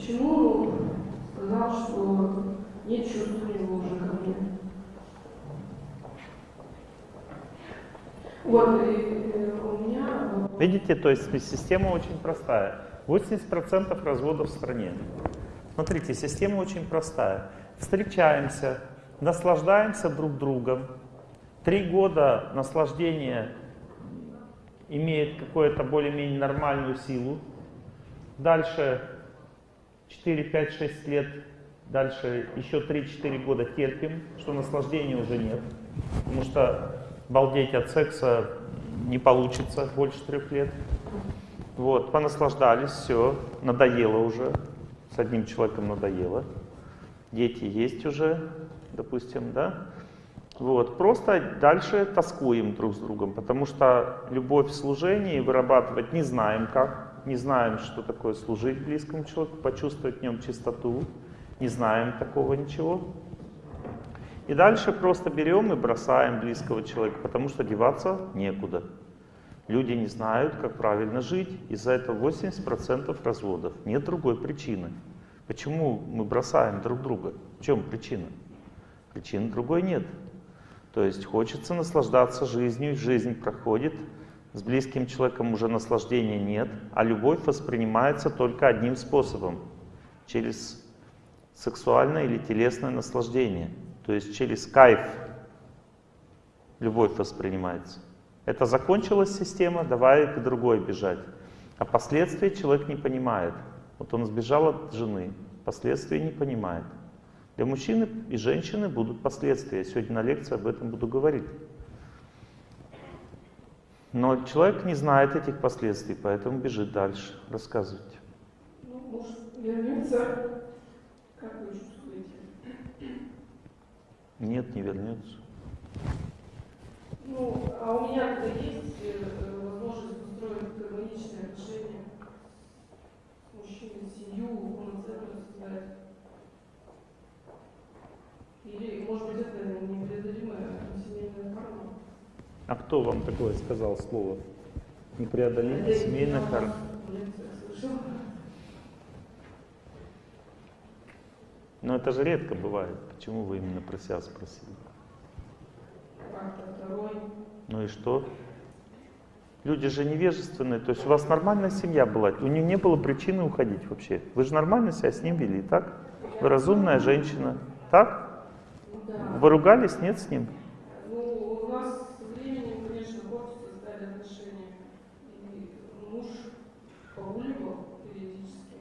почему сказал, что нет чувств у него уже ко мне? Вот, и, и у меня... Видите, то есть система очень простая. 80% разводов в стране. Смотрите, система очень простая. Встречаемся, наслаждаемся друг другом. Три года наслаждения имеет какую-то более-менее нормальную силу. Дальше 4, 5, 6 лет, дальше еще 3-4 года терпим, что наслаждения уже нет. Потому что балдеть от секса не получится больше трех лет. Вот, понаслаждались, все, надоело уже, с одним человеком надоело. Дети есть уже, допустим, да? Вот, просто дальше тоскуем друг с другом, потому что любовь в служении вырабатывать не знаем как, не знаем, что такое служить близкому человеку, почувствовать в нем чистоту, не знаем такого ничего. И дальше просто берем и бросаем близкого человека, потому что деваться некуда. Люди не знают, как правильно жить, из-за этого 80% разводов. Нет другой причины. Почему мы бросаем друг друга? В чем причина? Причины другой нет. То есть хочется наслаждаться жизнью, жизнь проходит, с близким человеком уже наслаждения нет, а любовь воспринимается только одним способом, через сексуальное или телесное наслаждение, то есть через кайф любовь воспринимается. Это закончилась система, давай к другой бежать. А последствия человек не понимает. Вот он сбежал от жены, последствия не понимает. Для мужчины и женщины будут последствия. Я сегодня на лекции об этом буду говорить. Но человек не знает этих последствий, поэтому бежит дальше. Рассказывайте. Ну, может, вернется, как вы чувствуете? Нет, не вернется. Ну, а у меня-то есть э, возможность устроить гармоничные отношения с мужчиной, семью, полноценно создать. Или, может быть, это непреодолимая семейная карма? А кто вам такое сказал слово? Непреодолимая семейная карма. Но это же редко бывает. Почему вы именно про себя спросили? Ну и что? Люди же невежественные, то есть у вас нормальная семья была, у них не было причины уходить вообще. Вы же нормально себя с ним вели, так? Вы разумная женщина, так? Вы ругались, нет, с ним? Ну, у нас с временем, конечно, портятся стали отношения. И муж погуливал периодически.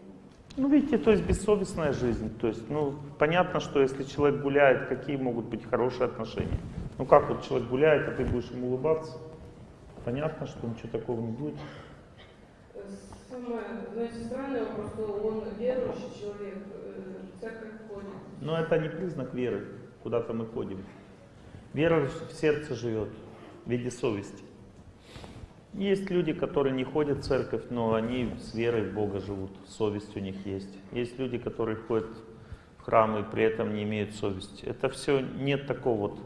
Ну, видите, то есть бессовестная жизнь. То есть, ну, понятно, что если человек гуляет, какие могут быть хорошие отношения? Ну как вот человек гуляет, а ты будешь ему улыбаться? Понятно, что ничего такого не будет. Самое, знаете, странный вопрос, что он верующий человек, э, церковь ходит. Но это не признак веры, куда-то мы ходим. Вера в сердце живет, в виде совести. Есть люди, которые не ходят в церковь, но они с верой в Бога живут, совесть у них есть. Есть люди, которые ходят в храм и при этом не имеют совести. Это все нет такого вот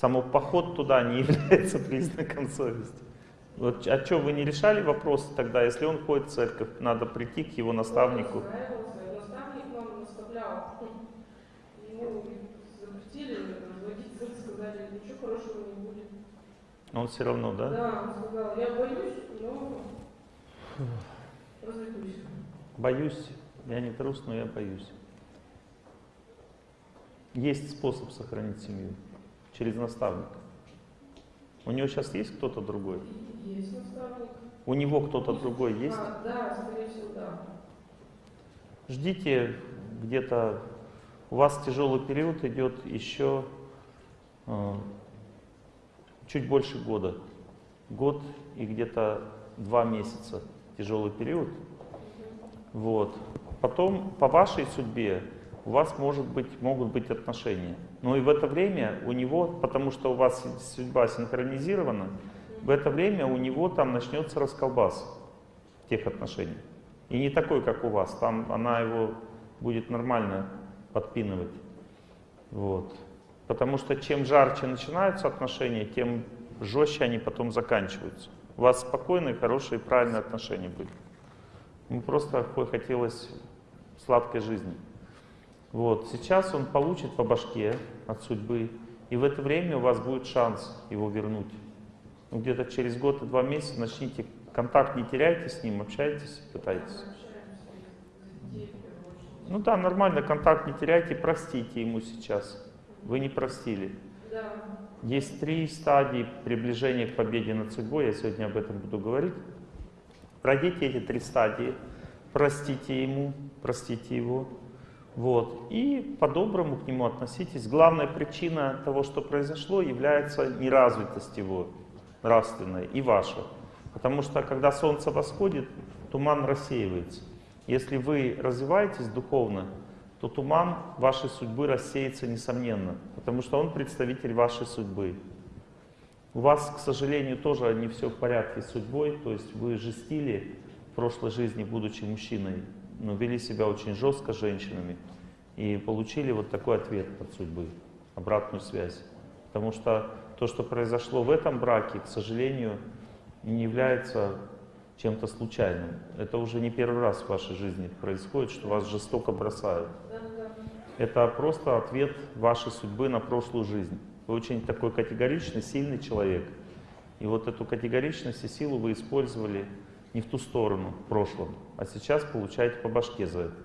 Само поход туда не является признаком совести. Вот, а что, вы не решали вопрос тогда, если он ходит в церковь, надо прийти к его наставнику? Наставник нам наставлял. Запретили секс, сказали, ничего хорошего не будет. Он все равно, да? Да, он сказал, я боюсь, но развлекусь. Боюсь, я не трус, но я боюсь. Есть способ сохранить семью через наставника. У него сейчас есть кто-то другой? Есть наставник. У него кто-то другой есть? А, да, скорее всего, да. Ждите где-то, у вас тяжелый период идет еще э, чуть больше года. Год и где-то два месяца тяжелый период. Вот. Потом по вашей судьбе у вас может быть, могут быть отношения. Но и в это время у него, потому что у вас судьба синхронизирована, в это время у него там начнется расколбас тех отношений. И не такой, как у вас. Там она его будет нормально подпинывать. Вот. Потому что чем жарче начинаются отношения, тем жестче они потом заканчиваются. У вас спокойные, хорошие, правильные отношения были. Ему просто хотелось сладкой жизни. Вот. Сейчас он получит по башке от судьбы, и в это время у вас будет шанс его вернуть. Ну, где-то через год и два месяца начните контакт, не теряйте с ним, общайтесь, пытайтесь. Ну да, нормально, контакт не теряйте, простите ему сейчас. Вы не простили. Да. Есть три стадии приближения к победе над судьбой, я сегодня об этом буду говорить. Пройдите эти три стадии, простите ему, простите его, вот, и по-доброму к нему относитесь. Главная причина того, что произошло, является неразвитость его нравственная и ваша. Потому что когда солнце восходит, туман рассеивается. Если вы развиваетесь духовно, то туман вашей судьбы рассеется несомненно, потому что он представитель вашей судьбы. У вас, к сожалению, тоже не все в порядке с судьбой, то есть вы жестили в прошлой жизни, будучи мужчиной, но вели себя очень жестко с женщинами и получили вот такой ответ от судьбы, обратную связь. Потому что то, что произошло в этом браке, к сожалению, не является чем-то случайным. Это уже не первый раз в вашей жизни происходит, что вас жестоко бросают. Это просто ответ вашей судьбы на прошлую жизнь. Вы очень такой категоричный, сильный человек. И вот эту категоричность и силу вы использовали не в ту сторону в прошлом, а сейчас получаете по башке за это.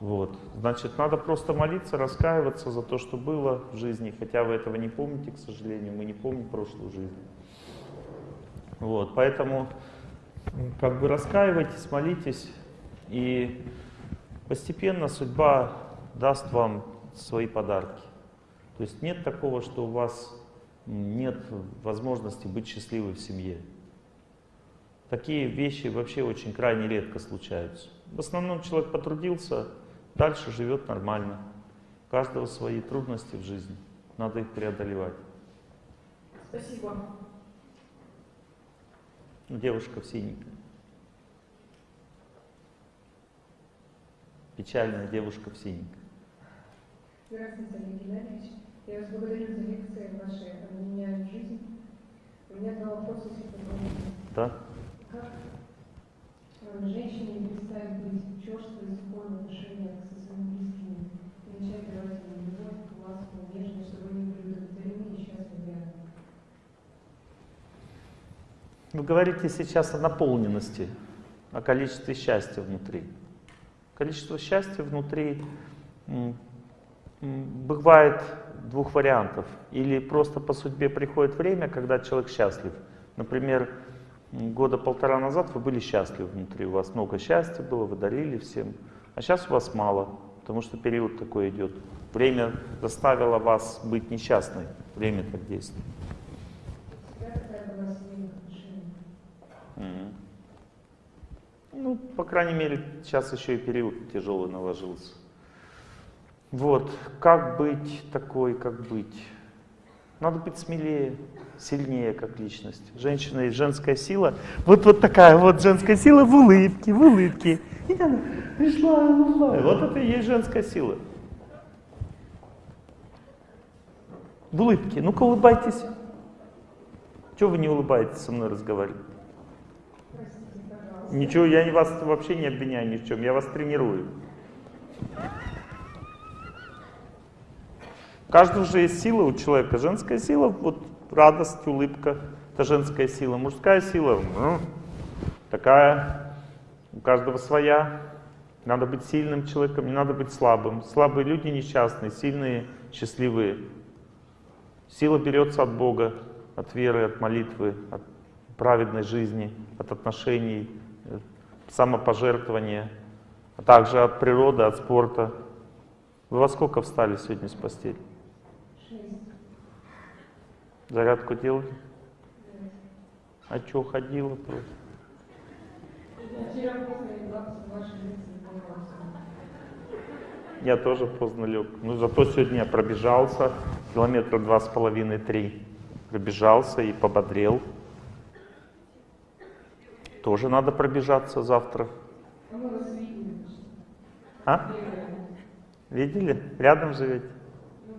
Вот. Значит, надо просто молиться, раскаиваться за то, что было в жизни, хотя вы этого не помните, к сожалению, мы не помним прошлую жизнь. Вот. Поэтому как бы раскаивайтесь, молитесь, и постепенно судьба даст вам свои подарки. То есть нет такого, что у вас нет возможности быть счастливой в семье. Такие вещи вообще очень крайне редко случаются. В основном человек потрудился, дальше живет нормально. У каждого свои трудности в жизни, надо их преодолевать. Спасибо. Ну, девушка в синеньком. Печальная девушка в синеньком. Здравствуйте, Олег Геннадьевич. Я вас благодарю за лекции ваши они меняют жизнь. У меня два вопроса, если позволите. Да? Как э, женщине перестать быть черствой, сухой в отношениях своими близкими и начать давать им любовь, ласку, нежность, чтобы они были удовлетворены и счастливы рядом? Вы говорите сейчас о наполненности, о количестве счастья внутри. Количество счастья внутри бывает двух вариантов. Или просто по судьбе приходит время, когда человек счастлив. Например, года полтора назад вы были счастливы внутри, у вас много счастья было, вы дарили всем. А сейчас у вас мало, потому что период такой идет. Время заставило вас быть несчастной. Время так действует. Всегда такая была в семейных отношениях. Мгм. Ну, по крайней мере, сейчас еще и период тяжелый наложился. Вот, как быть такой, как быть? Надо быть смелее, сильнее как личность. Женщина и женская сила. Вот, вот такая вот женская сила в улыбке, в улыбке. И она пришла, пришла. Вот это и есть женская сила. В улыбке. Ну-ка улыбайтесь. Чего вы не улыбаетесь со мной разговаривать? Ничего, я вас вообще не обвиняю ни в чем, я вас тренирую. У каждого же есть сила у человека. Женская сила, вот радость, улыбка, это женская сила. Мужская сила, ну, такая, у каждого своя. Надо быть сильным человеком, не надо быть слабым. Слабые люди несчастные, сильные, счастливые. Сила берется от Бога, от веры, от молитвы, от праведной жизни, от отношений, самопожертвования, а также от природы, от спорта. Вы во сколько встали сегодня с постели? Шесть. Зарядку делали? Девять. А что, ходила просто? Я тоже поздно лег. Ну, зато сегодня я пробежался, километра два с половиной, три. Пробежался и пободрел. Тоже надо пробежаться завтра. А видели. А? Видели? Рядом живете? Ну.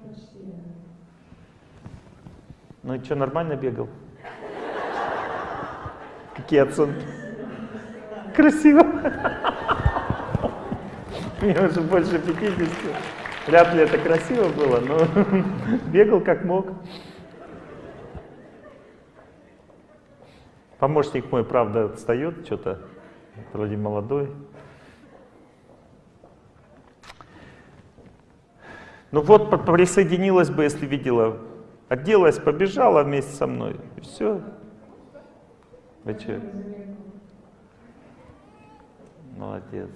Ну и что, нормально бегал? Какие оценки? Красиво. Мне уже больше 50. Вряд ли это красиво было, но бегал как мог. Помощник мой, правда, встает что-то, вроде молодой. Ну вот, присоединилась бы, если видела. Оделась, побежала вместе со мной. И все. Вы че? Молодец.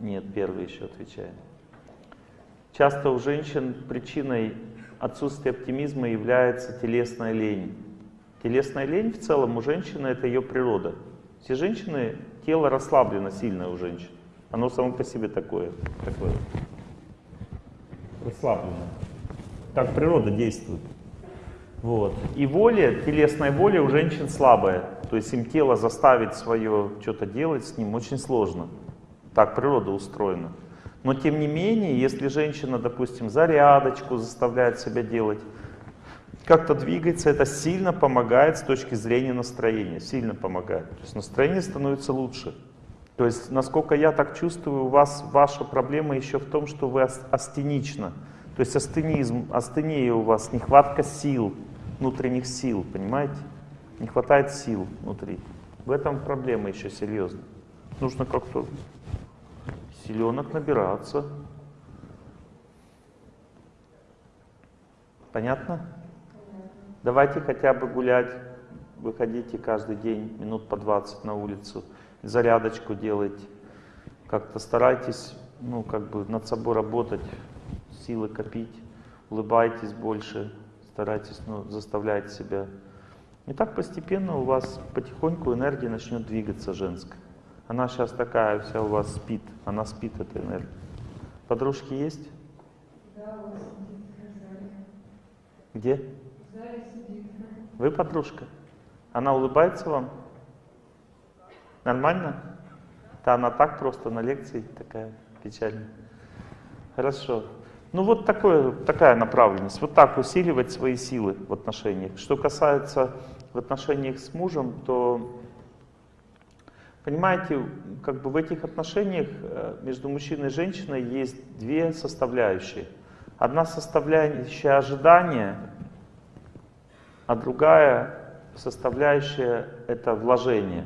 Нет, первый еще отвечаем. Часто у женщин причиной отсутствия оптимизма является телесная лень. Телесная лень в целом у женщины это ее природа. Все женщины, тело расслаблено сильно у женщин. Оно само по себе такое. такое. Расслаблено. Так природа действует. Вот. И воля, телесная воля у женщин слабая. То есть им тело заставить свое что-то делать с ним очень сложно. Так природа устроена. Но тем не менее, если женщина, допустим, зарядочку заставляет себя делать, как-то двигается, это сильно помогает с точки зрения настроения, сильно помогает. То есть настроение становится лучше. То есть, насколько я так чувствую, у вас ваша проблема еще в том, что вы ас- астенична. То есть астенизм, астения у вас, нехватка сил, внутренних сил, понимаете? Не хватает сил внутри. В этом проблема еще серьезная. Нужно как-то силенок набираться. Понятно? Давайте хотя бы гулять. Выходите каждый день минут по 20 на улицу. Зарядочку делайте. Как-то старайтесь, ну, как бы над собой работать, силы копить. Улыбайтесь больше. Старайтесь, ну, заставляйте себя. И так постепенно у вас потихоньку энергия начнет двигаться женская. Она сейчас такая вся у вас спит. Она спит, эта энергия. Подружки есть? Да, у вас. Где? Вы подружка? Она улыбается вам? Нормально? Да, она так просто на лекции такая печальная. Хорошо. Ну вот такое, такая направленность. Вот так усиливать свои силы в отношениях. Что касается в отношениях с мужем, то понимаете, как бы в этих отношениях э, между мужчиной и женщиной есть две составляющие. Одна составляющая ожидания, а другая составляющая — это вложение.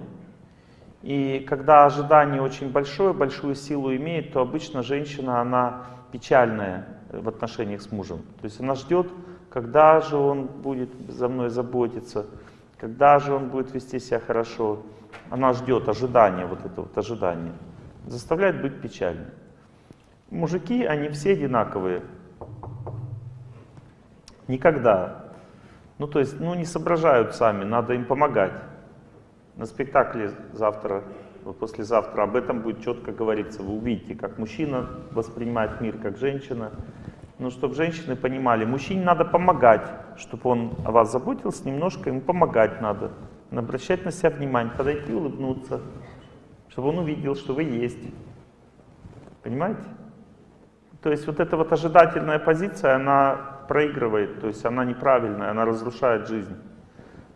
И когда ожидание очень большое, большую силу имеет, то обычно женщина, она печальная в отношениях с мужем. То есть она ждет, когда же он будет за мной заботиться, когда же он будет вести себя хорошо. Она ждет ожидания, вот это вот ожидание. Заставляет быть печальной. Мужики, они все одинаковые. Никогда. Ну, то есть, ну, не соображают сами, надо им помогать. На спектакле завтра, послезавтра об этом будет четко говориться. Вы увидите, как мужчина воспринимает мир, как женщина. Ну, чтобы женщины понимали, мужчине надо помогать, чтобы он о вас заботился, немножко ему помогать надо. Обращать на себя внимание, подойти, улыбнуться, чтобы он увидел, что вы есть. Понимаете? То есть вот эта вот ожидательная позиция, она проигрывает, то есть она неправильная, она разрушает жизнь.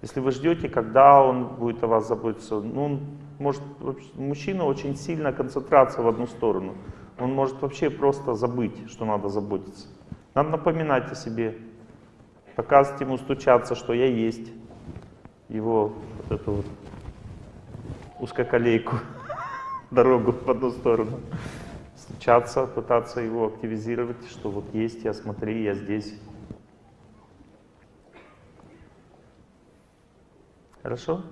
Если вы ждете, когда он будет о вас заботиться, ну, он может, мужчина очень сильно концентрация в одну сторону. Он может вообще просто забыть, что надо заботиться. Надо напоминать о себе, показывать ему, стучаться, что я есть. Его вот эту вот узкоколейку, дорогу в одну сторону. Стучаться, пытаться его активизировать, что вот есть я, смотри, я здесь. Хорошо?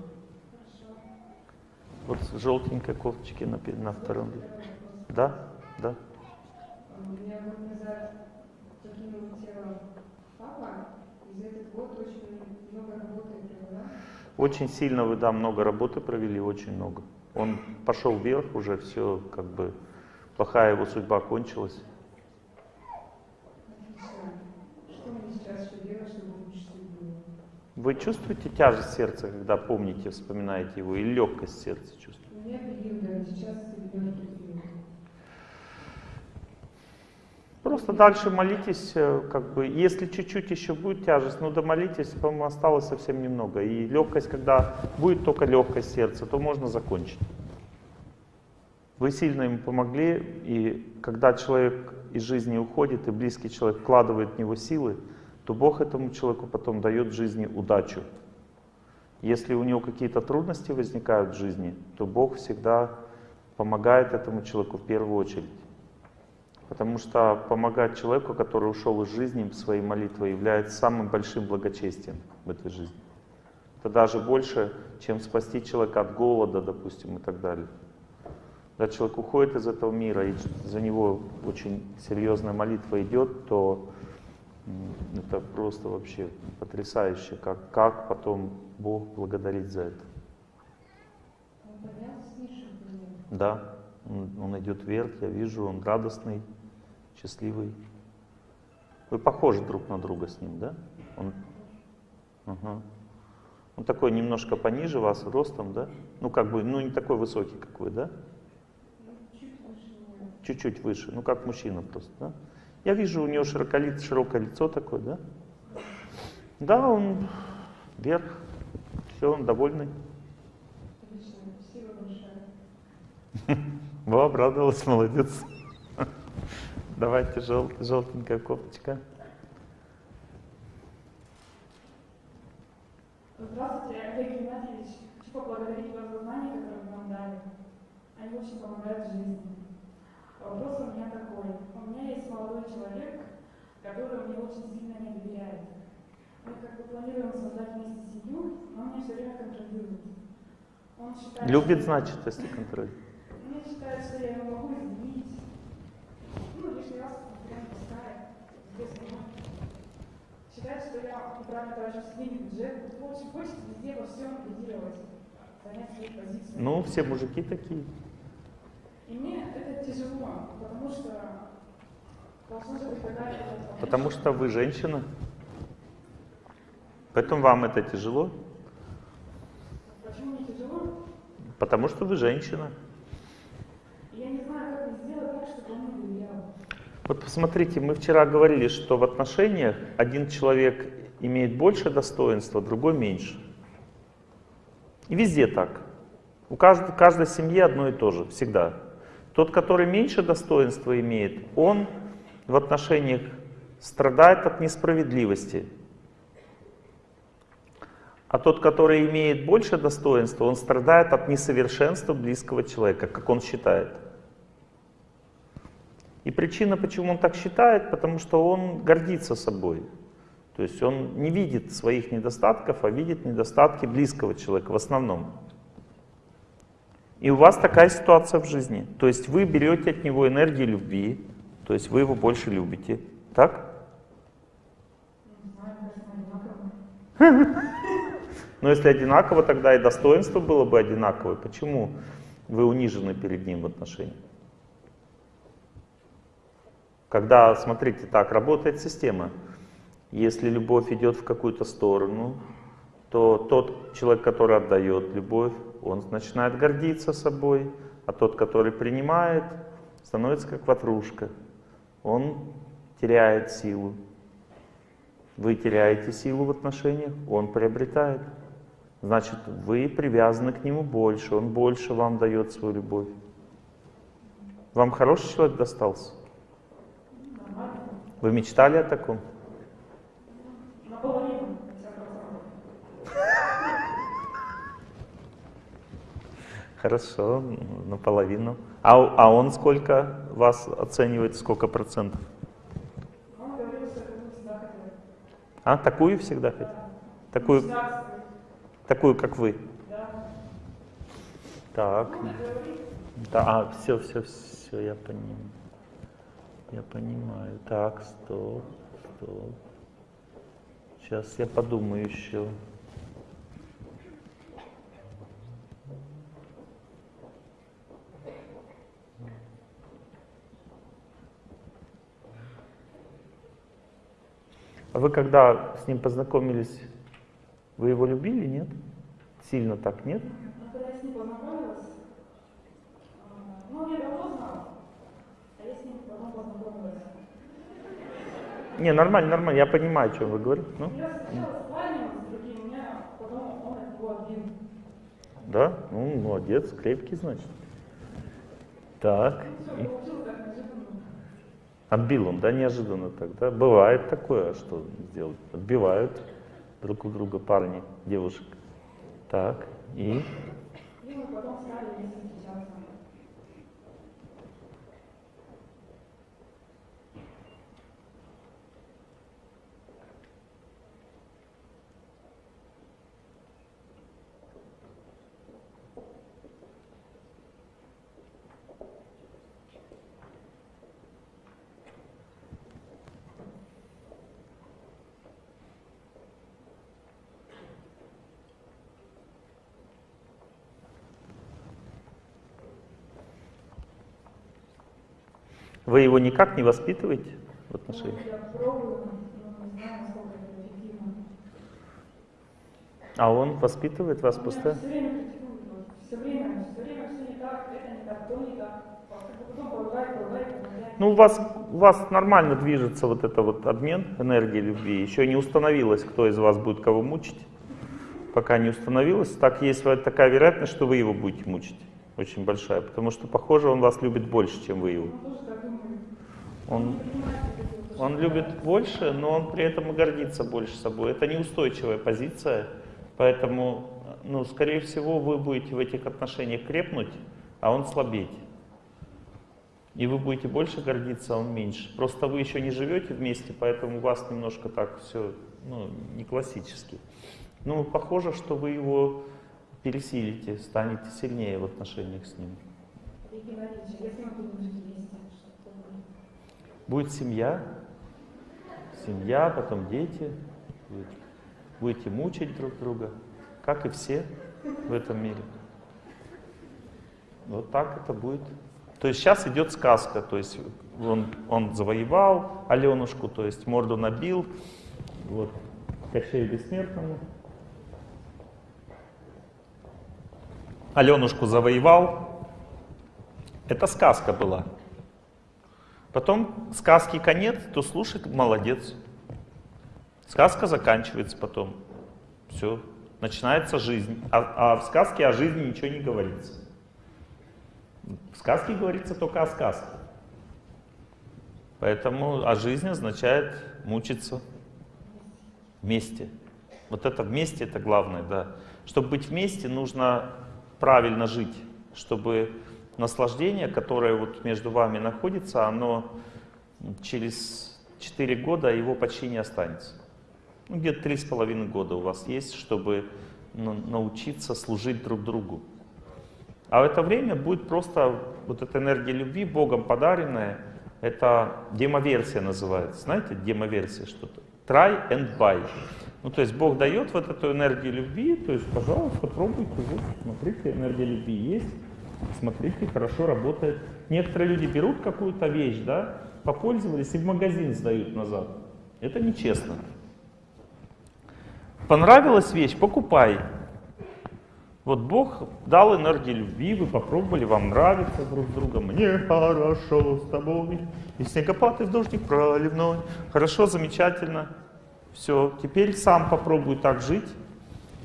Вот желтенькой кофточки на, на втором. Да? Да. Очень сильно вы, да, много работы провели, очень много. Он пошел вверх уже, все, как бы, плохая его судьба кончилась. Вы чувствуете тяжесть сердца, когда помните, вспоминаете его, и легкость сердца чувствуете? У меня периоды, сейчас. Просто дальше молитесь, э, как бы, если чуть-чуть еще будет тяжесть, ну домолитесь, по-моему, осталось совсем немного. И легкость, когда будет только легкость сердца, то можно закончить. Вы сильно ему помогли, и когда человек из жизни уходит, и близкий человек вкладывает в него силы, то Бог этому человеку потом дает в жизни удачу. Если у него какие-то трудности возникают в жизни, то Бог всегда помогает этому человеку в первую очередь. Потому что помогать человеку, который ушел из жизни своей молитвой, является самым большим благочестием в этой жизни. Это даже больше, чем спасти человека от голода, допустим, и так далее. Когда человек уходит из этого мира, и за него очень серьезная молитва идет, то это просто вообще потрясающе, как, как потом Бог благодарить за это. Да, он, он идет вверх, я вижу, он радостный, счастливый. Вы похожи друг на друга с ним, да? Он, ага. он такой немножко пониже вас ростом, да? Ну как бы, ну не такой высокий, как вы, да? Ну, чуть выше меня. Чуть-чуть выше, ну как мужчина просто, да? Я вижу, у него широколиц, широкое лицо такое, да? Да, он вверх, все, он довольный. Во, обрадовалась, молодец. Давайте жел, желтенькая кофточка. Здравствуйте, Олег Геннадьевич. Хочу поблагодарить вас за знания, которые вы нам дали. Они очень помогают в жизни. Вопрос у меня такой. У меня есть молодой человек, который мне очень сильно не доверяет. Мы как бы планируем создать вместе семью, но он меня все время контролирует. Он считает, Любит, значит, если контроль. Он считает, что я его могу изменить. Ну, лишний раз прям пускает. без меня. Считает, что я неправильно трачу семейный бюджет. Очень хочет везде во всем лидировать. Занять свою позицию. Ну, все мужики такие. И мне это тяжело, потому что должна же быть какая-то... Потому что вы женщина. Поэтому вам это тяжело. Почему мне тяжело? Потому что вы женщина. Я не знаю, как сделать так, чтобы он мне доверял. Вот посмотрите, мы вчера говорили, что в отношениях один человек имеет больше достоинства, другой меньше. И везде так. У каждой, каждой семьи одно и то же, всегда. Тот, который меньше достоинства имеет, он в отношениях страдает от несправедливости. А тот, который имеет больше достоинства, он страдает от несовершенства близкого человека, как он считает. И причина, почему он так считает, потому что он гордится собой. То есть он не видит своих недостатков, а видит недостатки близкого человека в основном. И у вас такая ситуация в жизни. То есть вы берете от него энергию любви, то есть вы его больше любите. Так? Но если одинаково, тогда и достоинство было бы одинаковое. Почему вы унижены перед ним в отношениях? Когда, смотрите, так работает система. Если любовь идет в какую-то сторону, то тот человек, который отдает любовь, он начинает гордиться собой, а тот, который принимает, становится как ватрушка. Он теряет силу. Вы теряете силу в отношениях, он приобретает. Значит, вы привязаны к нему больше, он больше вам дает свою любовь. Вам хороший человек достался? Вы мечтали о таком? Хорошо, наполовину. А, а он сколько вас оценивает, сколько процентов? А, такую всегда хотите? Такую, такую, как вы? Так. Да, а, все, все, все, я понимаю. Я понимаю. Так, стоп, стоп. Сейчас я подумаю еще. Вы когда с ним познакомились, вы его любили, нет? Сильно так, нет? ну, когда я с ним познакомилась, а, ну, давно а я с ним потом познакомилась. Не, нормально, нормально, я понимаю, о чем вы говорите. Ну, Я сначала спальню с другим, у меня потом он от него один. да, ну, молодец, крепкий, значит. Так. Ну, все. Отбил он, да, неожиданно так, да? Бывает такое, что сделать? Отбивают друг у друга парни, девушек. Так. И вы его никак не воспитываете в отношениях? А он воспитывает вас Он меня постоянно? все время критикует, вот, все время, все время все не так, это не так, то не так. Потом поругает, поругает, поругает. Ну, у вас, у вас нормально движется вот это вот обмен энергии любви. Еще не установилось, кто из вас будет кого мучить. Пока не установилось, так есть такая вероятность, что вы его будете мучить. Очень большая. Потому что, похоже, он вас любит больше, чем вы его. Он. Он, любит больше, но он при этом и гордится больше собой. Это неустойчивая позиция. Поэтому, ну, скорее всего, вы будете в этих отношениях крепнуть, а он слабеть. И вы будете больше гордиться, а он меньше. Просто вы еще не живете вместе, поэтому у вас немножко так все, ну, не классически. Ну, похоже, что вы его пересилите, станете сильнее в отношениях с ним. Будет? Семья, семья, потом дети. Будет- Будете мучить друг друга, как и все в этом мире. Вот так это будет. То есть сейчас идет сказка, то есть он, он завоевал Аленушку, то есть морду набил, вот, Кощею Бессмертному. Аленушку завоевал. Это сказка была. Потом сказки конец, то слушает, молодец. Сказка заканчивается потом. Все, начинается жизнь. А, а в сказке о жизни ничего не говорится. В сказке говорится только о сказке. Поэтому о жизни означает мучиться вместе. Вот это вместе это главное, да. Чтобы быть вместе, нужно правильно жить, чтобы наслаждение, которое вот между вами находится, оно через 4 года его почти не останется. Ну, где-то три с половиной года у вас есть, чтобы научиться служить друг другу. А в это время будет просто вот эта энергия любви, Богом подаренная, это демоверсия называется. Знаете, демоверсия что-то? Try and buy. Ну, то есть Бог дает вот эту энергию любви, то есть, пожалуйста, пробуйте, вот, смотрите, энергия любви есть, смотрите, хорошо работает. Некоторые люди берут какую-то вещь, да, попользовались и в магазин сдают назад. Это нечестно. Понравилась вещь, покупай. Вот Бог дал энергию любви, вы попробовали, вам нравится друг с другом, мне хорошо с тобой, и снегопад, и дождик проливной. Хорошо, замечательно. Все, теперь сам попробуй так жить,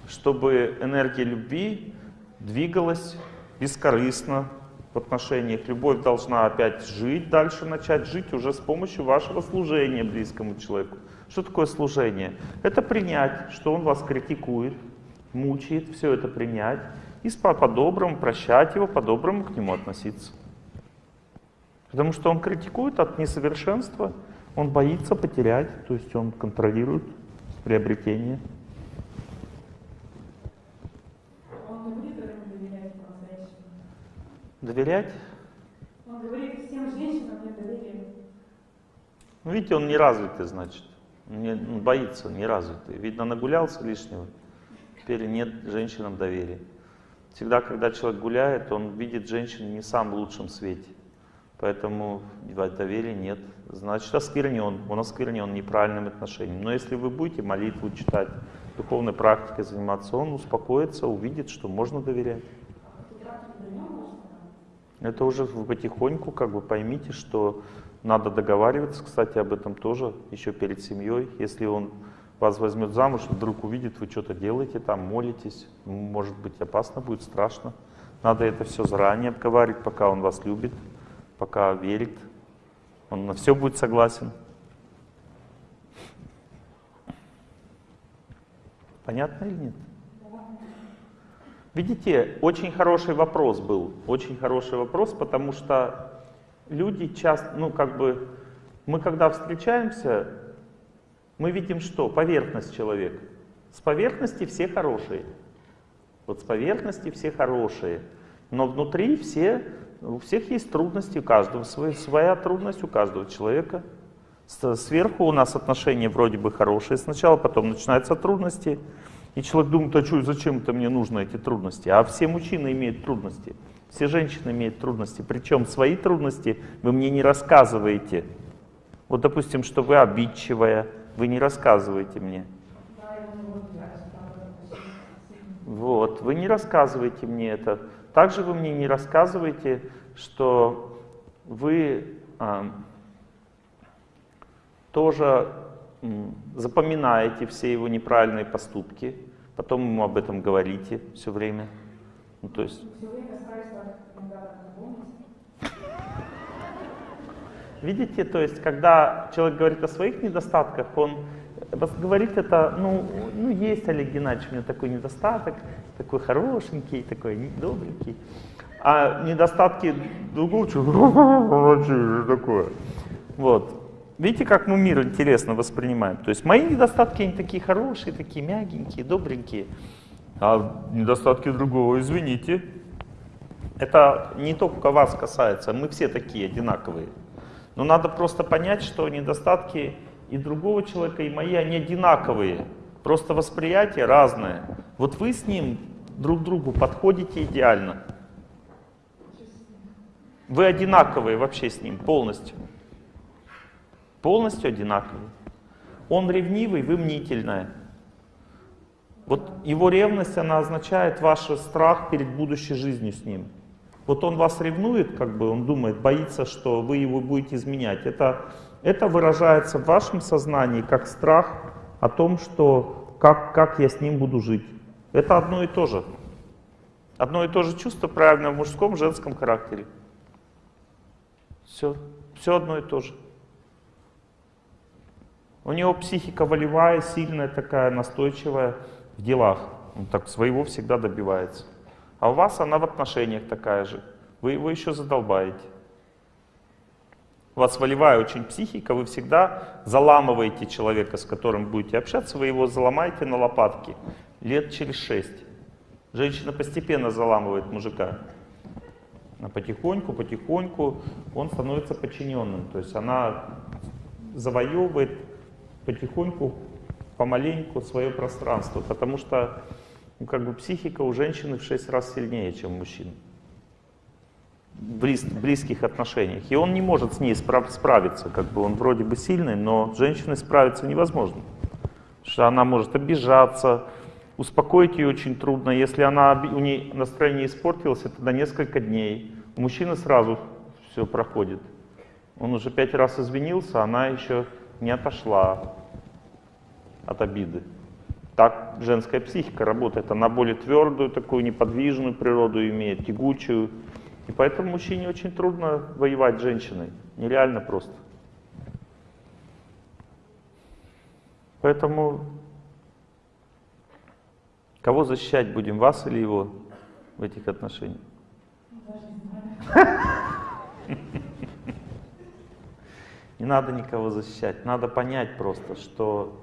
чтобы энергия любви двигалась бескорыстно в отношениях. Любовь должна опять жить, дальше начать жить уже с помощью вашего служения близкому человеку. Что такое служение? Это принять, что он вас критикует, мучает, все это принять и по-доброму прощать его, по-доброму к нему относиться. Потому что он критикует от несовершенства, он боится потерять, то есть он контролирует приобретение. Он не будет этому доверять по-настоящему. Доверять? Он говорит, всем женщинам нет доверия. Ну, видите, он неразвитый, значит. Не, он боится, неразвитый. Видно, нагулялся лишнего. Теперь нет женщинам доверия. Всегда, когда человек гуляет, он видит женщину не в самом лучшем свете. Поэтому доверия нет. Значит, осквернен. Он осквернен неправильным отношением. Но если вы будете молитву читать, духовной практикой заниматься, он успокоится, увидит, что можно доверять. Это уже вы потихоньку как бы поймите, что надо договариваться, кстати, об этом тоже еще перед семьей. Если он вас возьмет замуж, вдруг увидит, вы что-то делаете там, молитесь, может быть опасно будет, страшно. Надо это все заранее обговаривать, пока он вас любит, пока верит. Он на все будет согласен. Понятно или нет? Видите, очень хороший вопрос был, очень хороший вопрос, потому что люди часто, ну как бы, мы когда встречаемся, мы видим что? Поверхность человека. С поверхности все хорошие. Вот с поверхности все хорошие. Но внутри все, у всех есть трудности, у каждого своя, своя трудность, у каждого человека. Сверху у нас отношения вроде бы хорошие сначала, потом начинаются трудности. И человек думает, а что, зачем это мне нужно эти трудности? А все мужчины имеют трудности, все женщины имеют трудности. Причем свои трудности вы мне не рассказываете. Вот, допустим, что вы обидчивая, вы не рассказываете мне. Вот, вы не рассказываете мне это. Также вы мне не рассказываете, что вы а, тоже запоминаете все его неправильные поступки, потом ему об этом говорите все время. Ну, то есть... Видите, то есть, когда человек говорит о своих недостатках, он говорит это, ну, ну есть Олег Геннадьевич, у меня такой недостаток, такой хорошенький, такой добренький. А недостатки другого человека такое. Вот. Видите, как мы мир интересно воспринимаем? То есть мои недостатки, они такие хорошие, такие мягенькие, добренькие. А недостатки другого, извините. Это не только вас касается, мы все такие одинаковые. Но надо просто понять, что недостатки и другого человека, и мои, они одинаковые. Просто восприятие разное. Вот вы с ним друг другу подходите идеально. Вы одинаковые вообще с ним полностью. Полностью одинаковые. Он ревнивый, вы мнительная. Вот его ревность, она означает ваш страх перед будущей жизнью с ним. Вот он вас ревнует, как бы он думает, боится, что вы его будете изменять. Это, это выражается в вашем сознании как страх о том, что как, как я с ним буду жить. Это одно и то же. Одно и то же чувство правильно в мужском, женском характере. Все, все одно и то же. У него психика волевая, сильная такая, настойчивая в делах. Он так своего всегда добивается. А у вас она в отношениях такая же. Вы его еще задолбаете. У вас волевая очень психика, вы всегда заламываете человека, с которым будете общаться, вы его заломаете на лопатки лет через шесть. Женщина постепенно заламывает мужика. А потихоньку, потихоньку он становится подчиненным. То есть она завоевывает потихоньку, помаленьку свое пространство. Потому что ну, как бы психика у женщины в 6 раз сильнее, чем у мужчин. Близ, близких отношениях. И он не может с ней справ, справиться. Как бы он вроде бы сильный, но с женщиной справиться невозможно. Потому что она может обижаться, успокоить ее очень трудно. Если она, у нее настроение испортилось, это на несколько дней. У мужчины сразу все проходит. Он уже пять раз извинился, она еще не отошла от обиды. Так женская психика работает. Она более твердую, такую неподвижную природу имеет, тягучую. И поэтому мужчине очень трудно воевать с женщиной. Нереально просто. Поэтому кого защищать будем, вас или его в этих отношениях? Не надо никого защищать. Надо понять просто, что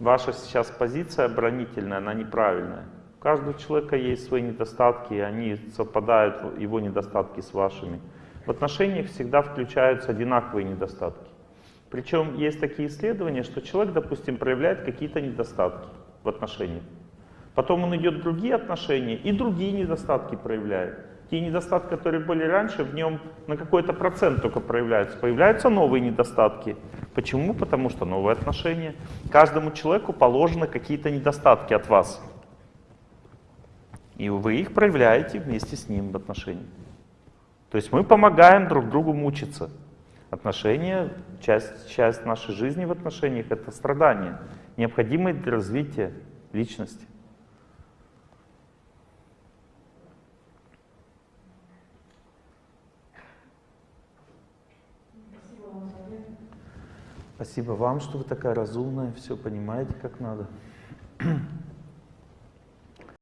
ваша сейчас позиция оборонительная, она неправильная. У каждого человека есть свои недостатки, и они совпадают, его недостатки с вашими. В отношениях всегда включаются одинаковые недостатки. Причем есть такие исследования, что человек, допустим, проявляет какие-то недостатки в отношениях. Потом он идет в другие отношения и другие недостатки проявляет. Те недостатки, которые были раньше, в нем на какой-то процент только проявляются. Появляются новые недостатки. Почему? Потому что новые отношения. Каждому человеку положены какие-то недостатки от вас. И вы их проявляете вместе с ним в отношениях. То есть мы помогаем друг другу мучиться. Отношения, часть, часть нашей жизни в отношениях — это страдания, необходимые для развития личности. Спасибо вам, что вы такая разумная, все понимаете, как надо.